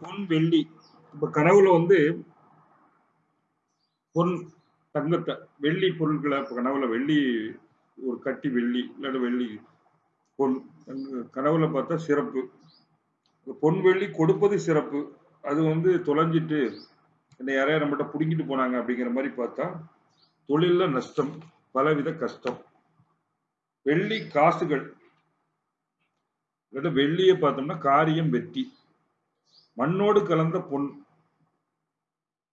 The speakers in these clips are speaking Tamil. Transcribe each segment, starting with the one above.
பொன், வெள்ளி இப்ப கனவுல வந்து பொன், தங்கத்தை வெள்ளி பொருட்களை இப்ப கனவுல வெள்ளி ஒரு கட்டி வெள்ளி, இல்லாட்டி வெள்ளி பொன் கனவுல பார்த்தா சிறப்பு. பொன், வெள்ளி கொடுப்பது சிறப்பு. அது வந்து தொலைஞ்சிட்டு, என்ன யாரையா நம்மகிட்ட பிடுங்கிட்டு போனாங்க அப்படிங்கிற மாதிரி பார்த்தா, தொழில்ல நஷ்டம். பலவித கஷ்டம். வெள்ளி காசுகள். இல்லாட்டி பார்த்தோம்னா காரியம் வெற்றி. மண்ணோடு கலந்த பொன்.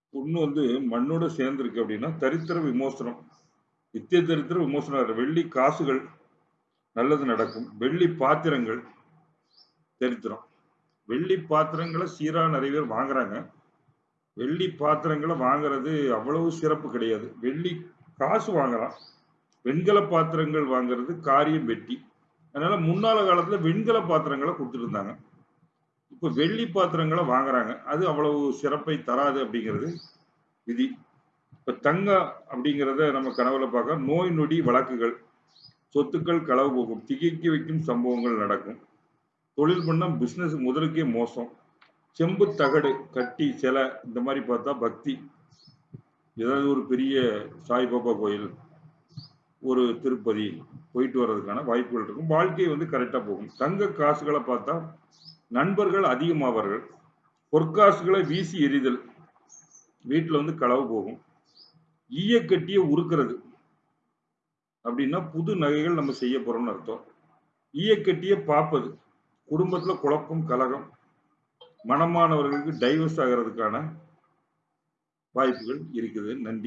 பொண்ணு வந்து மண்ணோட சேர்ந்திருக்கு அப்படின்னா, தரித்திர விமோசனம். நித்திய தரித்திர விமோசனம். வெள்ளி காசுகள் நல்லது நடக்கும். வெள்ளி பாத்திரங்கள் தரித்திரம். வெள்ளி பாத்திரங்களை சீரா நிறைய பேர் வாங்குறாங்க. வெள்ளி பாத்திரங்கள வாங்குறது அவ்வளவு சிறப்பு கிடையாது. வெள்ளி காசு வாங்கலாம். வெண்கல பாத்திரங்கள் வாங்குறது காரியம் வெட்டி அதனால முன்னால காலத்துல வெண்கல பாத்திரங்களை கொடுத்துட்டு இருந்தாங்க. இப்ப வெள்ளி பாத்திரங்களை வாங்குறாங்க. அது அவ்வளவு சிறப்பை தராது அப்படிங்கிறது விதி. இப்ப தங்கம் அப்படிங்கிறத நம்ம கனவுல பார்க்க நோய் நொடி வழக்குகள், சொத்துக்கள் களவு போகும். திகைக்க வைக்கும் சம்பவங்கள் நடக்கும். தொழில் பண்ணால் பிஸ்னஸ் முதலுக்கே மோசம். செம்பு தகடு, கட்டி, சிலை இந்த மாதிரி பார்த்தா பக்தி. ஏதாவது ஒரு பெரிய சாய்பாபா கோயில், ஒரு திருப்பதி போயிட்டு வர்றதுக்கான வாய்ப்புகள் இருக்கும். வாழ்க்கை வந்து கரெக்டாக போகும். தங்க காசுகளை பார்த்தா நண்பர்கள் அதிகமாவார்கள். பொற்காசுகளை வீசி எறிதல். வீட்டில் வந்து களவு போகும். ஈயக்கட்டிய உருக்கிறது அப்படின்னா புது நகைகள் நம்ம செய்ய போறோம்னு அர்த்தம். ஈயக்கட்டிய பார்ப்பது. குடும்பத்துல குழப்பம், கலகம். மனமானவர்களுக்கு டைவர்ஸ் ஆகுறதுக்கான வாய்ப்புகள் இருக்குது. நன்றி.